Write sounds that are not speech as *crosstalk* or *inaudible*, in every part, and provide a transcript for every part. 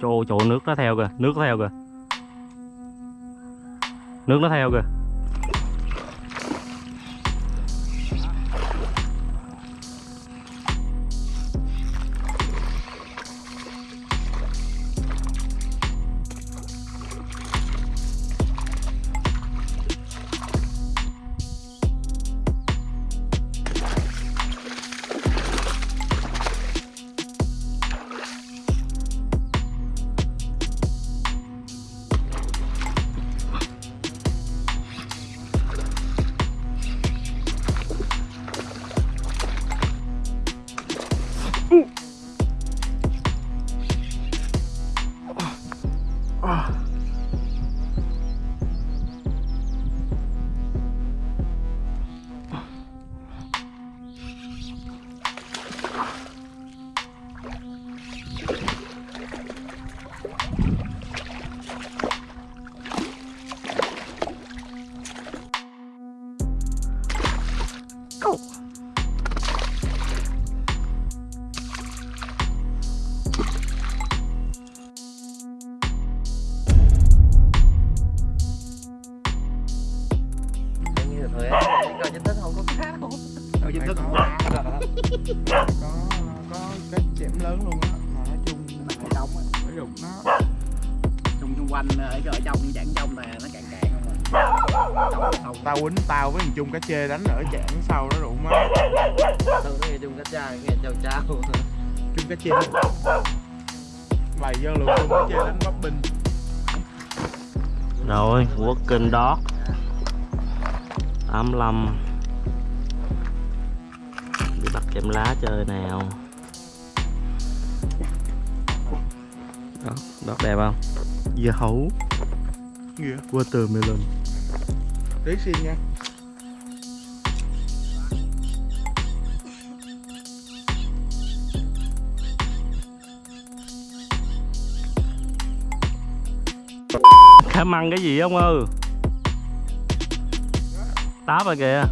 chỗ chỗ nước nó theo kìa nước nó theo kìa. Nước nó theo kìa. Chung cá chê đánh ở chảng sau đó đụng á. Thường nó nghe chung cá trai nghe chào chào. Chung cá chê bày vô lượng chung cá chê đánh bắp binh rồi working dog 85 đi bắt kem lá chơi nào. Đó đọt đẹp không? Dưa hấu. Nghĩa. Watermelon. Đấy xin nha Em măng cái gì không ư táp rồi kìa.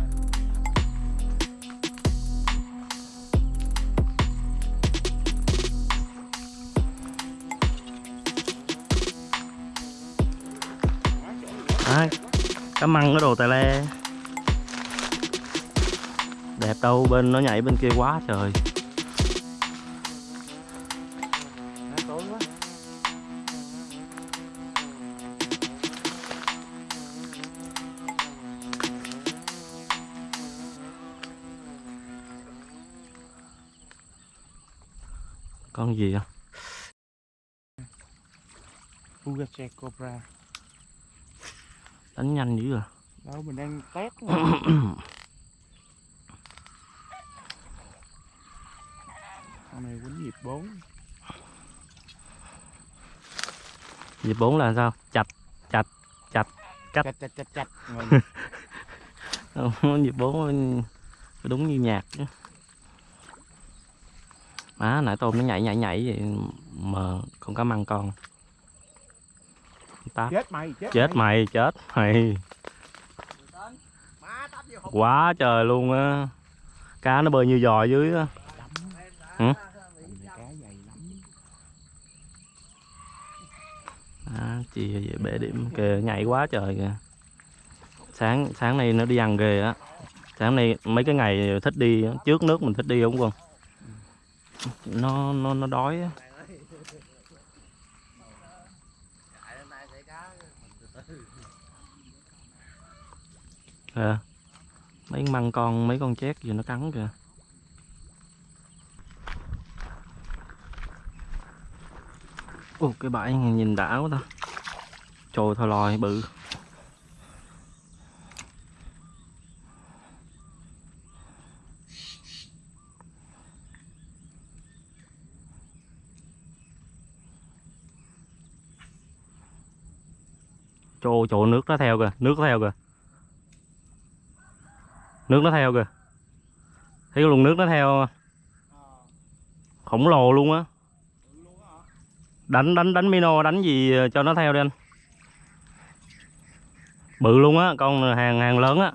Đấy, cá măng cái đồ tài le. Đẹp đâu bên nó nhảy bên kia quá trời. Con gì à Ugache Cobra. Đánh nhanh dữ à? Đâu mình đang test *coughs* Con này quýnh nhịp 4 nhịp bốn là sao? Chạch chạch chạch Cắt. Chạch chạch Rồi, Không, nhịp bốn đúng như nhạc chứ má nãy tôm nó nhảy nhảy nhảy vậy mà con cá măng con. Táp Chết mày chết, chết mày. chết mày. Vô hộp quá trời luôn á. Cá nó bơi như giò dưới á. À, chị về bể điểm kìa nhảy quá trời kìa. Sáng sáng nay nó đi ăn ghê á. Sáng nay mấy cái ngày thích đi trước nước mình thích đi không? quân nó nó nó đói á. À, mấy măng con mấy con chét gì nó cắn kìa. Ồ, cái bãi này nhìn đã quá ta. Trời thôi lòi bự. Chỗ chỗ nước nó theo kìa, nước nó theo kìa. Nước nó theo kìa. Thấy cái luồng nước nó theo khổng lồ luôn á. Đánh đánh đánh mino đánh gì cho nó theo đi anh? Bự luôn á con hàng hàng lớn á.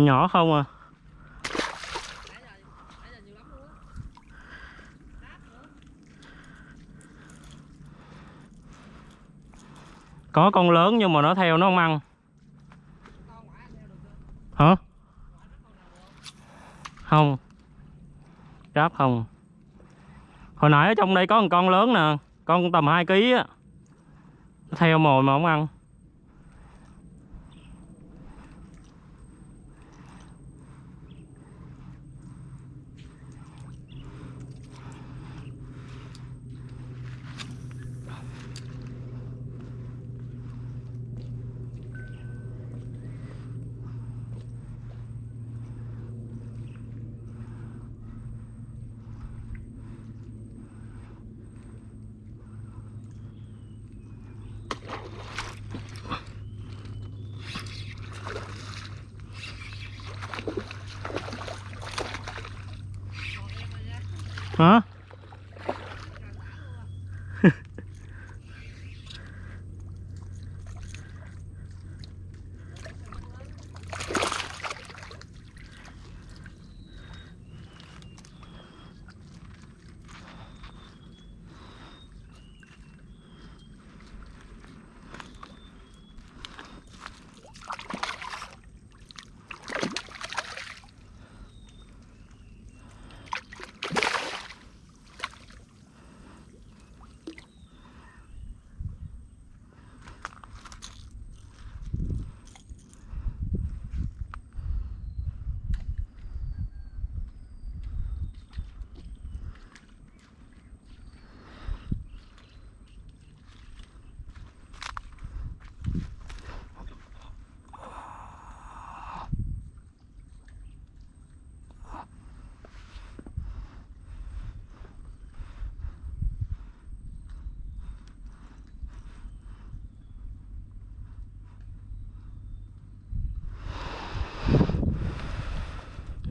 Nhỏ nhỏ không à. Có con lớn nhưng mà nó theo nó không ăn. Hả? Không. Ráp không. Hồi nãy ở trong đây có một con lớn nè, con tầm 2 kg á. Nó theo mồi mà không ăn.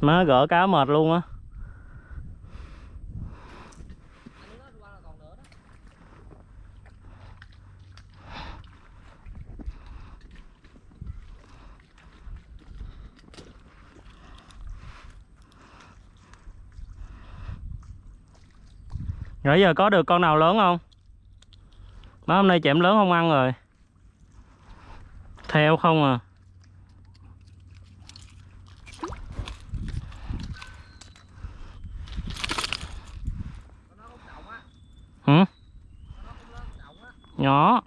Má gỡ cá mệt luôn á. Nãy giờ có được con nào lớn không? Má hôm nay chẻm lớn không ăn rồi. Theo không à. Nhỏ.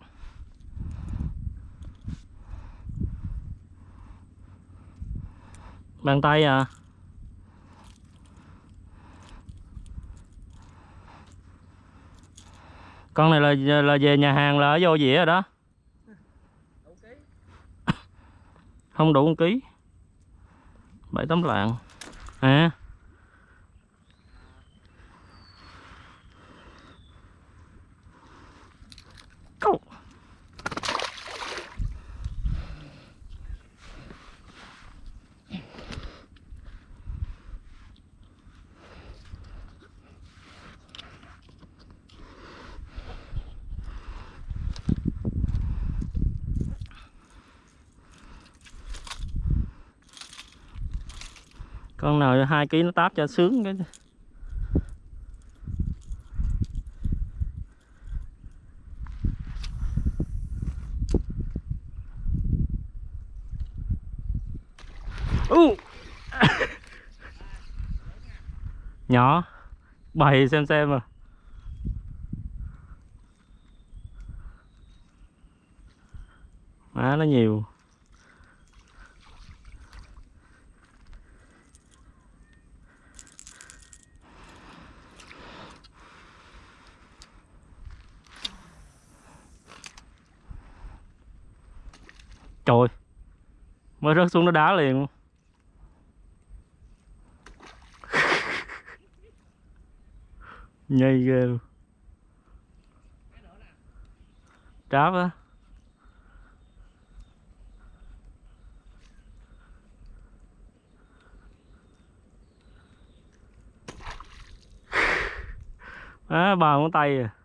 Bàn tay à. Con này là là về nhà hàng là ở vô dĩa rồi đó. Không đủ một ký. Bảy tấm lạng. À. nào hai ký nó táp cho sướng cái. U. *laughs* Nhỏ bày xem xem à má nó nhiều trời mới rớt xuống nó đá liền. Luôn. nhây ghê luôn. Tráp á À, ba ngón tay à.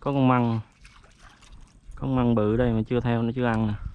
Có con măng. Con măng bự đây mà chưa theo nó chưa ăn nè.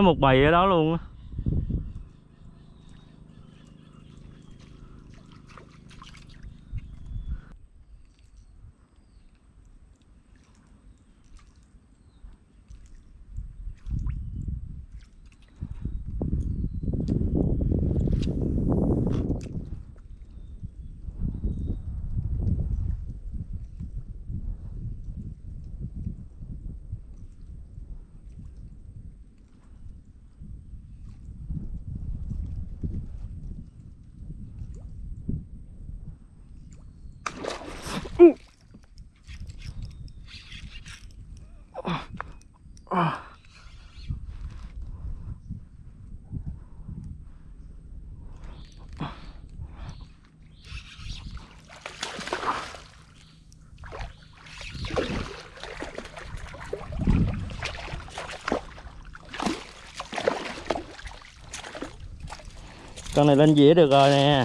Có một bầy ở đó luôn á. Con này lên dĩa được rồi nè.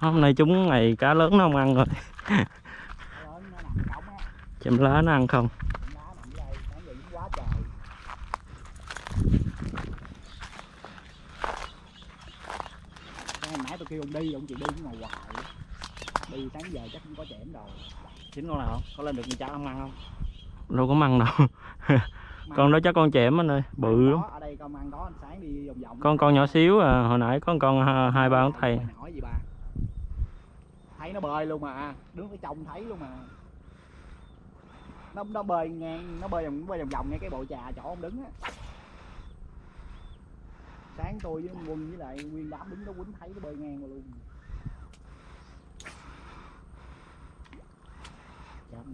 Hôm nay chúng ngày cá lớn nó không ăn rồi. Chậm lá nó ăn không? Nãy tôi kêu ông đi ông chịu đi cũng ngồi hoài. Đi sáng giờ chắc không có chẻm đâu. Chín con nào không? Có lên được cha không ăn không? Đâu có măng đâu. Con đó chắc con chẻm anh ơi bự lắm. Có, ở đây con ăn có sáng đi vòng vòng. Con con nhỏ xíu à hồi nãy có con ha- hai ba con thầy. Mày hỏi gì ba thấy nó bơi luôn mà. Đứng ở trong thấy luôn mà. Nó nó bơi ngang nó bơi vòng nó bơi vòng vòng ngay cái bộ trà chỗ ông đứng á. Sáng tôi với quân với lại nguyên đám đứng đó quýnh thấy nó bơi ngang luôn. Chán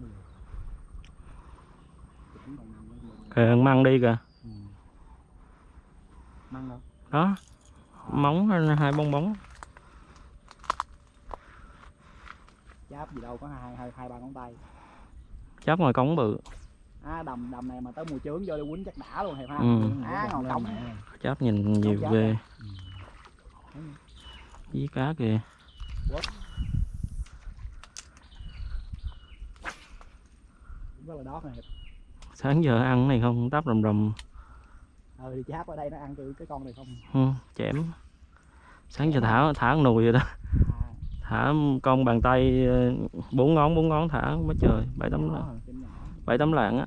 kìa con măng đi kìa. Ừ. Măng đâu? đó móng hai bong bóng Cháp gì đâu có hai hai hai ba ngón tay. chắp ngoài cống bự À đầm đầm này mà tới mùa chướng vô đi quýnh chắc đã luôn thầy ha. Ừ. Á ngồi cống. chắp nhìn nhiều ghê Ừ. với cá kìa Rất là đót này. sáng giờ ăn cái này không tắp rầm rầm Ờ thì cháp ở đây nó ăn từ cái con này không. ừ, chém sáng giờ thả thả con nùi vậy đó À, thả con bàn tay ờ, bốn ngón bốn ngón thả quá trời bảy tấm nhỏ, bảy tấm lạng á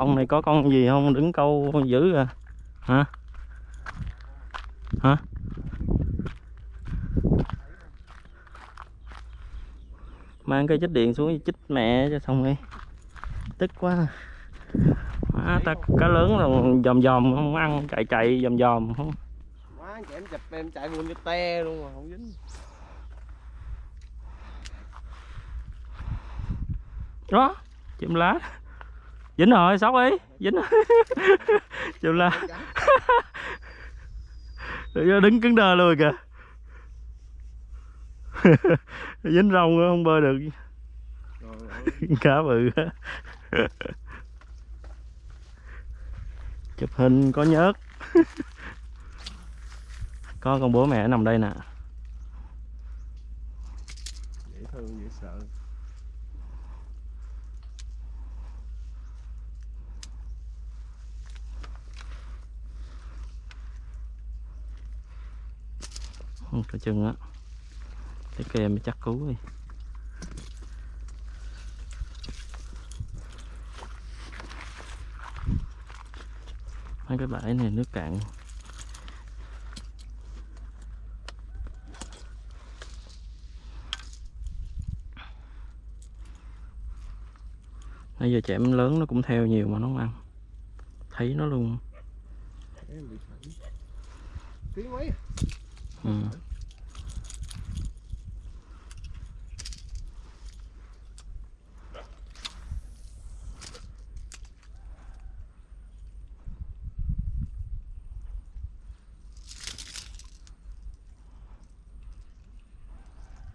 ông này có con gì không? Đứng câu dữ à. Hả? Hả? Mang cây chích điện xuống chích mẹ cho xong đi. Tức quá. Má ta cá lớn rồi dòm dòm không ăn chạy chạy dòm dòm không. Má em chụp em chạy luôn cái te luôn mà không dính. Đó chim lá dính rồi sóc đi dính lá Rồi *laughs* *laughs* đứng cứng đơ luôn kìa. *laughs* Dính rong không bơi được. Cá bự chụp hình có nhớt. Có con bố mẹ nằm đây nè. Dễ thương dễ sợ cái chân á. Cái kè mới chắc cứu đi. Mấy cái bãi này nước cạn. Nãy giờ chẻm lớn nó cũng theo nhiều mà nó không ăn. Thấy nó luôn. Em bị tiếng mấy? Ừ.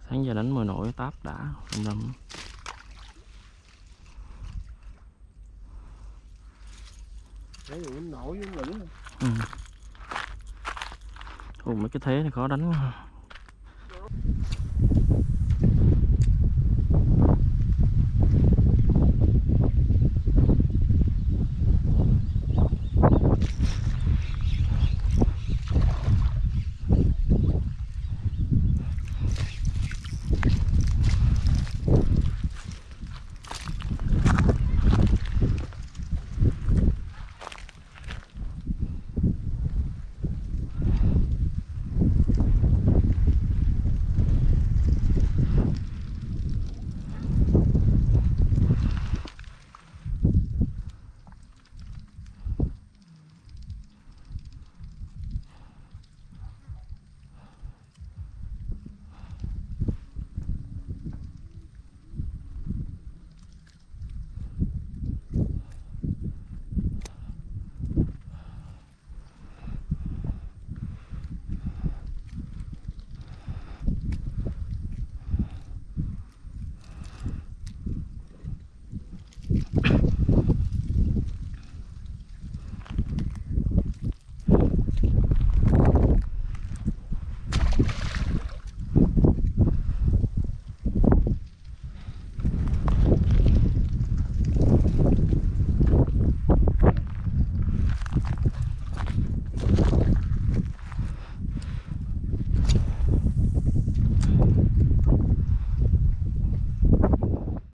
sáng giờ đánh mồi nổi táp đã rầm rầm Đấy nổi với lửng ừ. Ồ, mấy cái thế này khó đánh quá